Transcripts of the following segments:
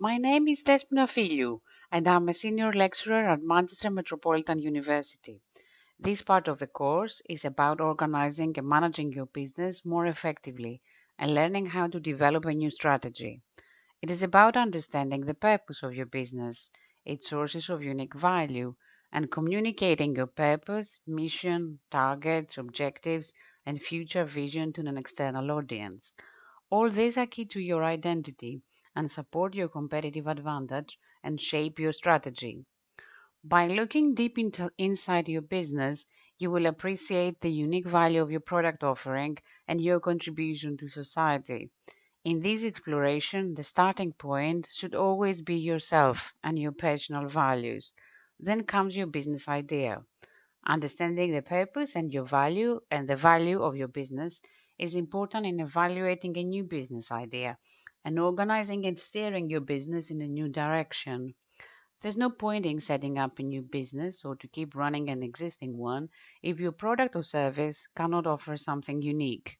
My name is Despina Filiou, and I'm a senior lecturer at Manchester Metropolitan University. This part of the course is about organizing and managing your business more effectively and learning how to develop a new strategy. It is about understanding the purpose of your business, its sources of unique value, and communicating your purpose, mission, targets, objectives, and future vision to an external audience. All these are key to your identity and support your competitive advantage and shape your strategy. By looking deep into inside your business, you will appreciate the unique value of your product offering and your contribution to society. In this exploration, the starting point should always be yourself and your personal values. Then comes your business idea. Understanding the purpose and your value and the value of your business is important in evaluating a new business idea and organizing and steering your business in a new direction. There's no point in setting up a new business or to keep running an existing one if your product or service cannot offer something unique.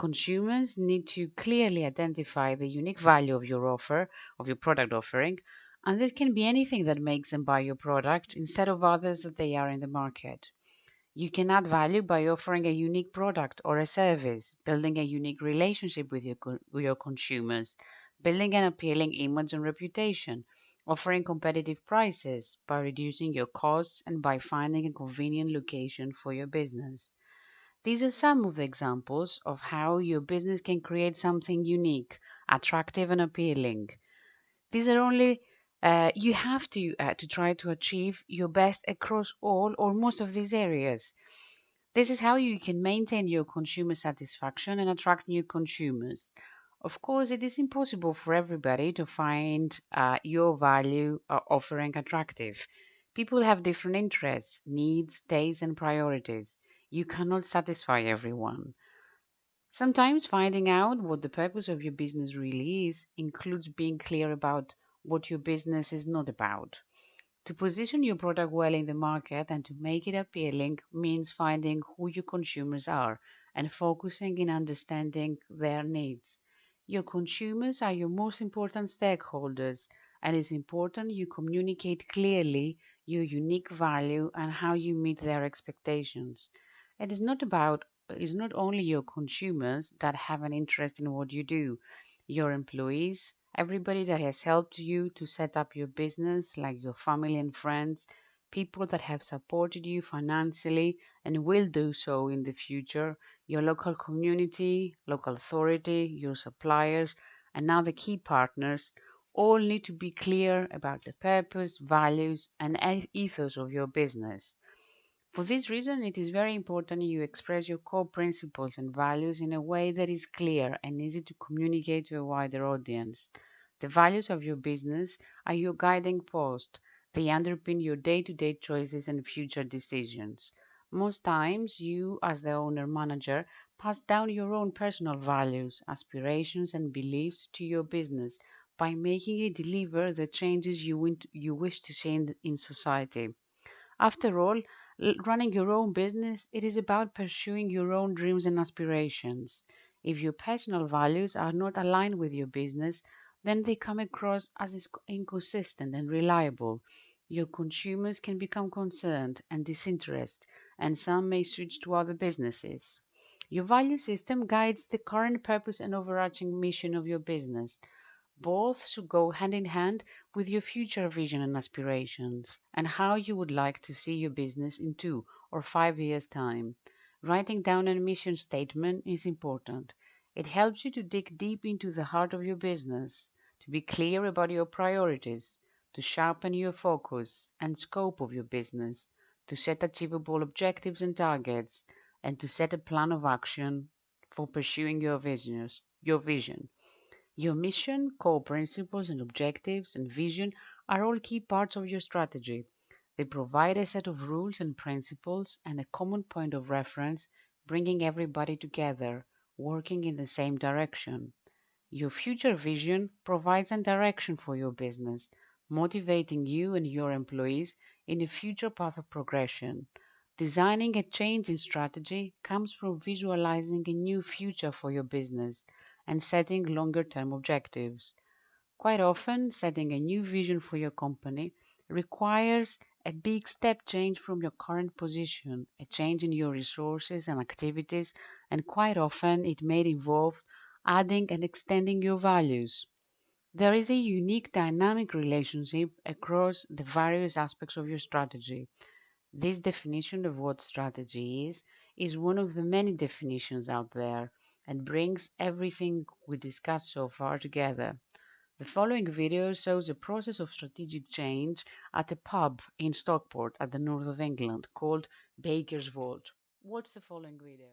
Consumers need to clearly identify the unique value of your offer, of your product offering, and this can be anything that makes them buy your product instead of others that they are in the market. You can add value by offering a unique product or a service, building a unique relationship with your, with your consumers, building an appealing image and reputation, offering competitive prices by reducing your costs and by finding a convenient location for your business. These are some of the examples of how your business can create something unique, attractive, and appealing. These are only uh, you have to uh, to try to achieve your best across all or most of these areas. This is how you can maintain your consumer satisfaction and attract new consumers. Of course, it is impossible for everybody to find uh, your value uh, offering attractive. People have different interests, needs, tastes, and priorities. You cannot satisfy everyone. Sometimes finding out what the purpose of your business really is includes being clear about what your business is not about. To position your product well in the market and to make it appealing means finding who your consumers are and focusing in understanding their needs. Your consumers are your most important stakeholders, and it's important you communicate clearly your unique value and how you meet their expectations. It is not about is not only your consumers that have an interest in what you do, your employees, everybody that has helped you to set up your business, like your family and friends, people that have supported you financially and will do so in the future, your local community, local authority, your suppliers, and now the key partners all need to be clear about the purpose, values, and ethos of your business. For this reason, it is very important you express your core principles and values in a way that is clear and easy to communicate to a wider audience. The values of your business are your guiding post. They underpin your day to day choices and future decisions. Most times, you, as the owner manager, pass down your own personal values, aspirations, and beliefs to your business by making it deliver the changes you, you wish to see in, in society. After all, running your own business, it is about pursuing your own dreams and aspirations. If your personal values are not aligned with your business, then they come across as inconsistent and reliable. Your consumers can become concerned and disinterested, and some may switch to other businesses. Your value system guides the current purpose and overarching mission of your business. Both should go hand in hand with your future vision and aspirations, and how you would like to see your business in two or five years' time. Writing down a mission statement is important. It helps you to dig deep into the heart of your business, to be clear about your priorities, to sharpen your focus and scope of your business, to set achievable objectives and targets, and to set a plan of action for pursuing your visions, your vision. Your mission, core principles and objectives and vision are all key parts of your strategy. They provide a set of rules and principles and a common point of reference, bringing everybody together, working in the same direction. Your future vision provides a direction for your business, motivating you and your employees in a future path of progression. Designing a change in strategy comes from visualizing a new future for your business and setting longer term objectives. Quite often, setting a new vision for your company requires a big step change from your current position, a change in your resources and activities, and quite often it may involve adding and extending your values. There is a unique dynamic relationship across the various aspects of your strategy. This definition of what strategy is is one of the many definitions out there and brings everything we discussed so far together. The following video shows a process of strategic change at a pub in Stockport at the north of England called Baker's Vault. Watch the following video.